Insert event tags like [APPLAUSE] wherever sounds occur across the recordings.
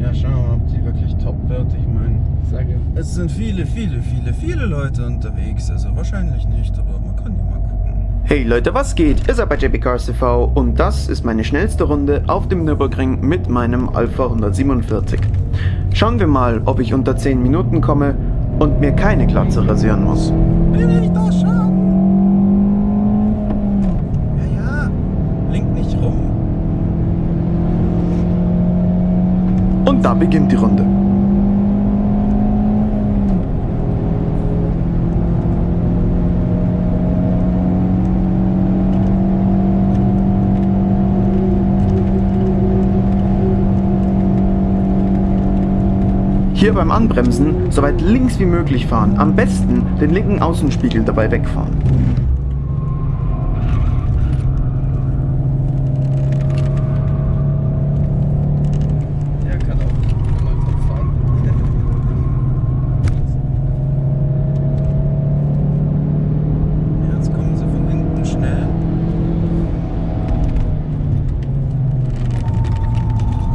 Ja, schauen wir mal, ob die wirklich top wird. Ich meine, Sage. es sind viele, viele, viele, viele Leute unterwegs. Also wahrscheinlich nicht, aber man kann ja mal gucken. Hey Leute, was geht? Ihr seid bei JP Cars TV und das ist meine schnellste Runde auf dem Nürburgring mit meinem Alpha 147. Schauen wir mal, ob ich unter 10 Minuten komme und mir keine Glatze rasieren muss. Bin ich doch schon? Ja, ja. Blink nicht rum. Beginnt die Runde. Hier beim Anbremsen so weit links wie möglich fahren. Am besten den linken Außenspiegel dabei wegfahren. Der kann auch mal top fahren. Jetzt kommen sie von hinten schnell.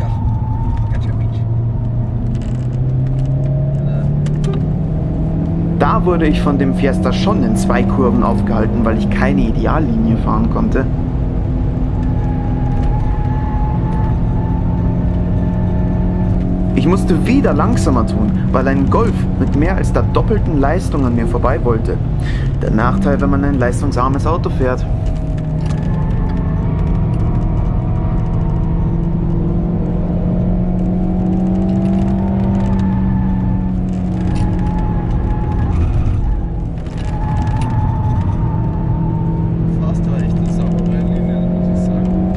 Ja, ganz schön Beach. Da wurde ich von dem Fiesta schon in zwei Kurven aufgehalten, weil ich keine Ideallinie fahren konnte. Ich musste wieder langsamer tun, weil ein Golf mit mehr als der doppelten Leistung an mir vorbei wollte. Der Nachteil, wenn man ein leistungsarmes Auto fährt. Fast war echt eine saubere Linie, muss ich sagen.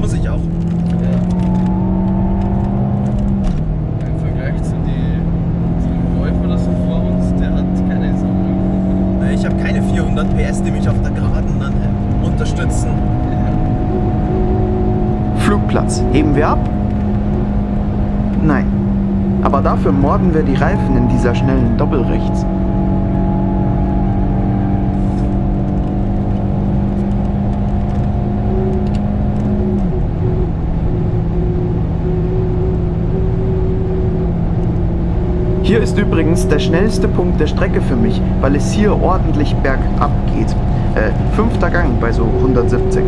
Muss ich auch. Ja. Im Vergleich zu, die, zu dem Golf oder so vor uns, der hat keine saubere Ich habe keine 400 PS, die mich auf der Geraden dann äh, unterstützen. Flugplatz. Heben wir ab? Nein. Aber dafür morden wir die Reifen in dieser schnellen Doppelrechts. Hier ist übrigens der schnellste Punkt der Strecke für mich, weil es hier ordentlich bergab geht. Äh, fünfter Gang bei so 170.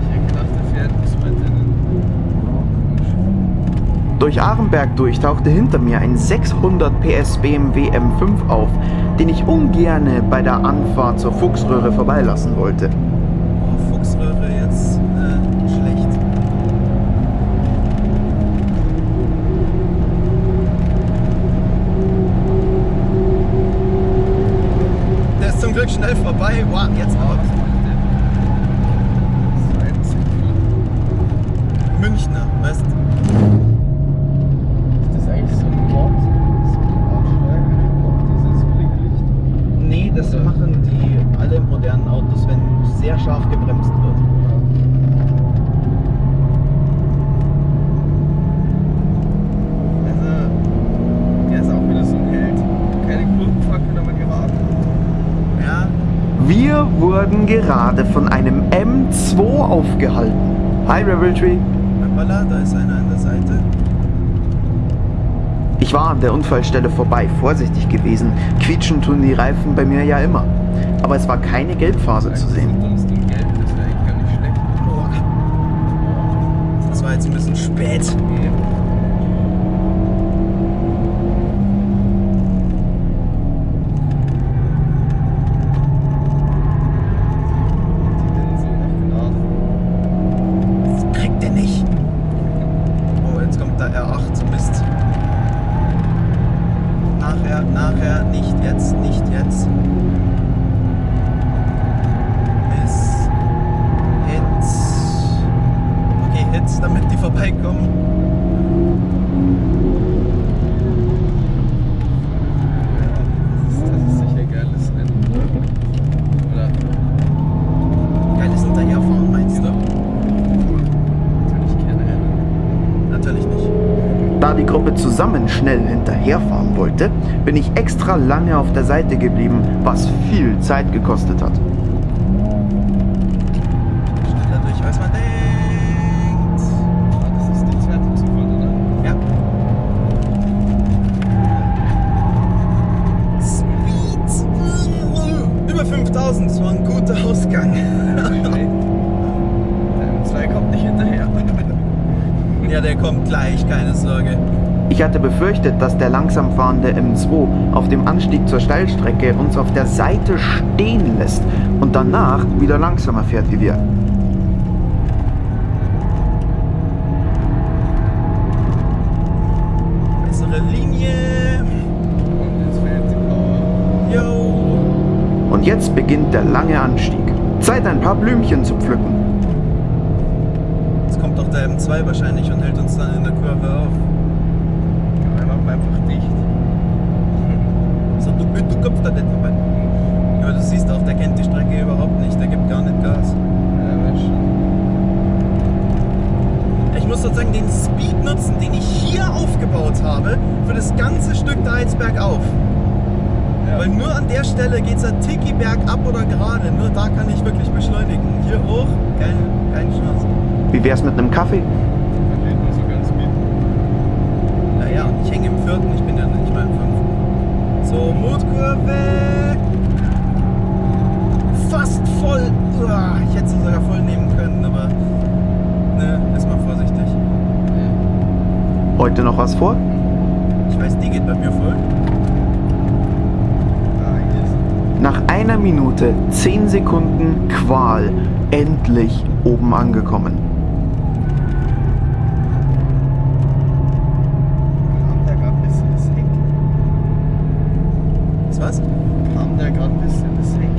Ich hätte gedacht, der fährt bis weiter in Durch Arenberg durch tauchte hinter mir ein 600 PS BMW M5 auf, den ich ungerne bei der Anfahrt zur Fuchsröhre vorbeilassen wollte. Oh, Fuchsröhre jetzt äh, schlecht. Der ist zum Glück schnell vorbei. Wow, jetzt out. Münchner, weißt Das ist eigentlich so ein Mod, so ein Bausteigen, auch dieses Blicklicht. Nee, das machen die alle modernen Autos, wenn sehr scharf gebremst wird. Also, der ist auch wieder so ein Held. Keine Kurvenfackeln, aber geraten. Ja, Wir wurden gerade von einem M2 aufgehalten. Hi Revelry. hoppala, da ist einer an der Seite. Ich war an der Unfallstelle vorbei, vorsichtig gewesen. Quietschen tun die Reifen bei mir ja immer. Aber es war keine Gelbphase zu sehen. Das war jetzt ein bisschen spät. Nachher, nachher, nicht jetzt, nicht jetzt. Miss. Hits. Okay, Hits, damit die vorbeikommen. Ja, das ist, das ist sicher geiles Rennen. Oder Geiles Hinterherfahren, meinst du? natürlich keine Rennen. Da die Gruppe zusammen schnell hinterherfahren wollte, bin ich extra lange auf der Seite geblieben, was viel Zeit gekostet hat. Schneller durch, als man denkt. Das ist die zweite Zufahrt, oder? Ja. Sweet. Über 5000, das war ein guter Ausgang. Okay. [LAUGHS] Der M2 kommt nicht hinterher. Ja, der kommt gleich, keine Sorge. Ich hatte befürchtet, dass der langsam fahrende M2 auf dem Anstieg zur Steilstrecke uns auf der Seite stehen lässt und danach wieder langsamer fährt wie wir. Bessere Linie. Und jetzt beginnt der lange Anstieg. Zeit, ein paar Blümchen zu pflücken. Der M2 wahrscheinlich und hält uns dann in der Kurve auf. Wir machen einfach dicht. So, du, du kommst da nicht vorbei. Aber du siehst auch, der kennt die Strecke überhaupt nicht. Der gibt gar nicht Gas. Ich muss sozusagen den Speed nutzen, den ich hier aufgebaut habe, für das ganze Stück da jetzt bergauf. Ja. Weil nur an der Stelle geht es ein Tiki bergab oder gerade. Nur da kann ich wirklich beschleunigen. Hier hoch, keine, keine Chance. Wie wär's mit einem Kaffee? Verliert nur so ganz mit. Naja, und ich hänge im vierten, ich bin ja nicht mal im fünften. So, Mutkurve. Fast voll. Uah, Ich hätte sie sogar voll nehmen können, aber ne, ist mal vorsichtig. Heute noch was vor? Ich weiß, die geht bei mir voll. Ah, Nach einer Minute, 10 Sekunden Qual, endlich oben angekommen. Kam der gerade ein bisschen das Heck? Ist was? Kam der gerade ein bisschen das Heck?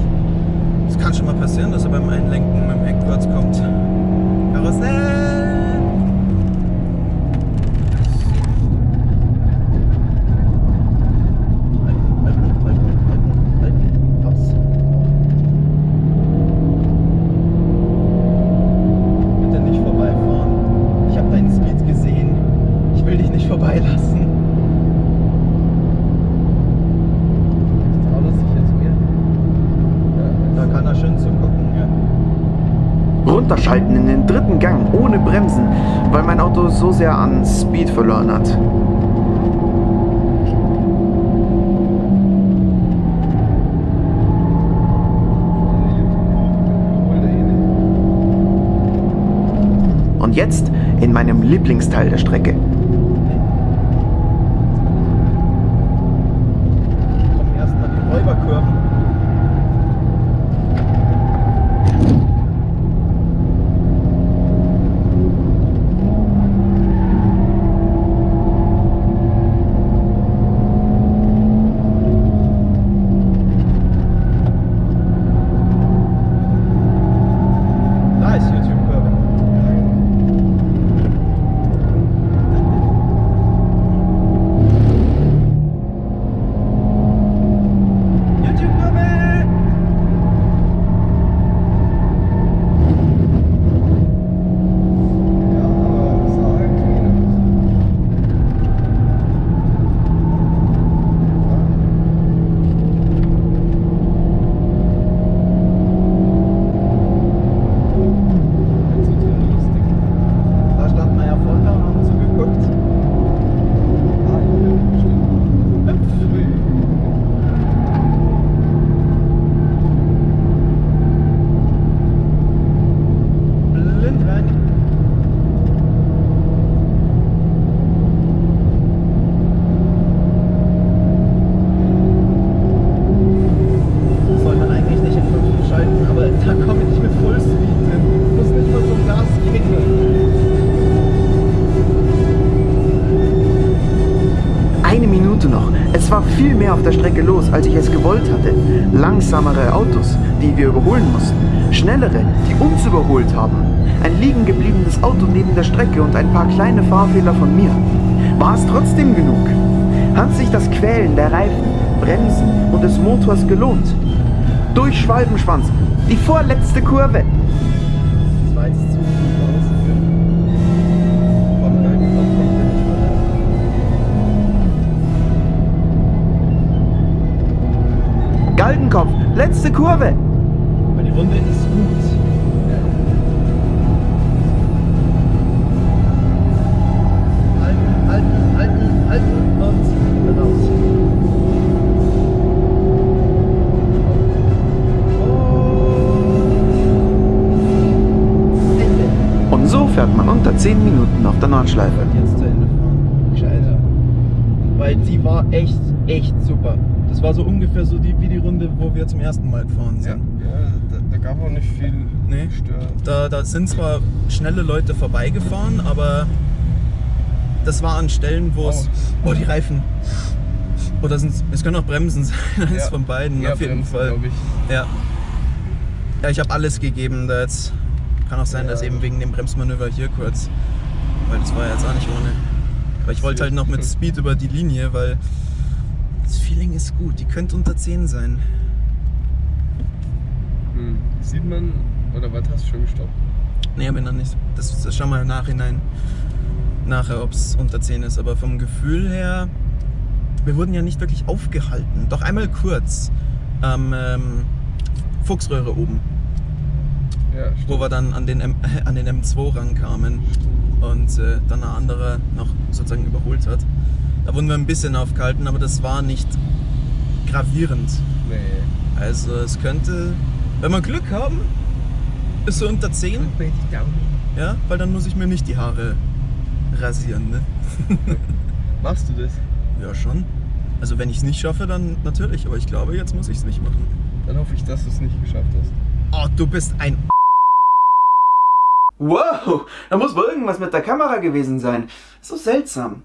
Es kann schon mal passieren, dass er beim Einlenken mit dem Heck kurz kommt. Karussell! Halten, halten, halten, halten, halten. Aus. Bitte nicht vorbeifahren. Ich habe deinen Speed gesehen. Ich will dich nicht vorbeilassen. Traut er sich jetzt mehr? Ja, Da kann er schön zugucken, ja. Runterschalten in den dritten Gang ohne Bremsen, weil mein Auto so sehr an Speed verloren hat. Und jetzt in meinem Lieblingsteil der Strecke. War viel mehr auf der Strecke los, als ich es gewollt hatte. Langsamere Autos, die wir überholen mussten. Schnellere, die uns überholt haben. Ein liegen gebliebenes Auto neben der Strecke und ein paar kleine Fahrfehler von mir. War es trotzdem genug? Hat sich das Quälen der Reifen, Bremsen und des Motors gelohnt? Durch Schwalbenschwanz, die vorletzte Kurve. Das war jetzt zu Galgenkopf, letzte Kurve. Weil die Runde ist gut. Halten, halten, halten, halten und dann raus. Und so fährt man unter 10 Minuten auf der Nordschleife. Jetzt zu Ende fahren. Weil die war echt, echt super. Das war so ungefähr so die, wie die Runde, wo wir zum ersten Mal gefahren Ja, sind. ja da, da gab auch nicht viel Nee. Stör. Da, da sind zwar schnelle Leute vorbeigefahren, aber das war an Stellen, wo es. Oh. Oh, die Reifen. Oder sind es können auch Bremsen [LAUGHS] sein, eins Ja. von beiden, Ja, auf jeden Bremsen, Fall. ich. Ja. Ja, ich habe alles gegeben da jetzt. Kann auch sein, Ja. dass eben wegen dem Bremsmanöver hier kurz. Weil das war jetzt auch nicht ohne. Aber ich wollte halt noch mit Speed über die Linie, weil das Feeling ist gut. Die könnte unter 10 sein. Hm. Sieht man, oder was hast du schon gestoppt? Nee, aber noch nicht. Das, das schauen wir im Nachhinein nachher, ob es unter 10 ist. Aber vom Gefühl her, wir wurden ja nicht wirklich aufgehalten. Doch einmal kurz am ähm, Fuchsröhre oben, Ja, wo wir dann an den, M [LAUGHS] an den M2 rankamen und äh, dann ein anderer noch sozusagen überholt hat. Da wurden wir ein bisschen aufgehalten, aber das war nicht gravierend. Nee. Also es könnte, wenn wir Glück haben, ist so unter 10. Mir die Daumen. Ja, weil dann muss ich mir nicht die Haare rasieren, ne? [LAUGHS] Machst du das? Ja, schon. Also wenn ich es nicht schaffe, dann natürlich, aber ich glaube, jetzt muss ich es nicht machen. Dann hoffe ich, dass du es nicht geschafft hast. Oh, du bist ein Wow, da muss wohl irgendwas mit der Kamera gewesen sein. So seltsam.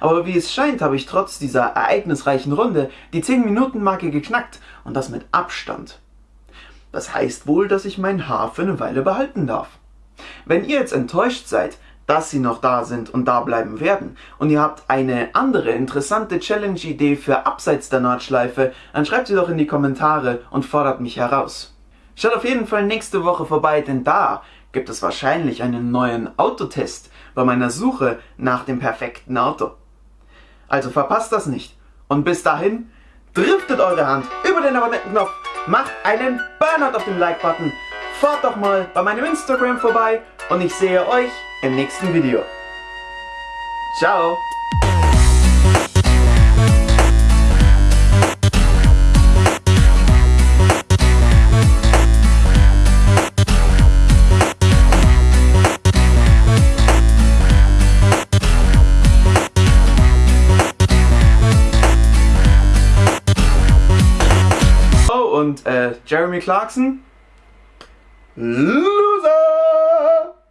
Aber wie es scheint, habe ich trotz dieser ereignisreichen Runde die 10-Minuten-Marke geknackt und das mit Abstand. Das heißt wohl, dass ich mein Haar für eine Weile behalten darf. Wenn ihr jetzt enttäuscht seid, dass sie noch da sind und da bleiben werden und ihr habt eine andere interessante Challenge-Idee für abseits der Nordschleife, dann schreibt sie doch in die Kommentare und fordert mich heraus. Schaut auf jeden Fall nächste Woche vorbei, denn da gibt es wahrscheinlich einen neuen Autotest bei meiner Suche nach dem perfekten Auto. Also verpasst das nicht. Und bis dahin, driftet eure Hand über den Abonnentenknopf, macht einen Burnout auf den Like-Button, fahrt doch mal bei meinem Instagram vorbei und ich sehe euch im nächsten Video. Ciao! Jeremy Clarkson? Los!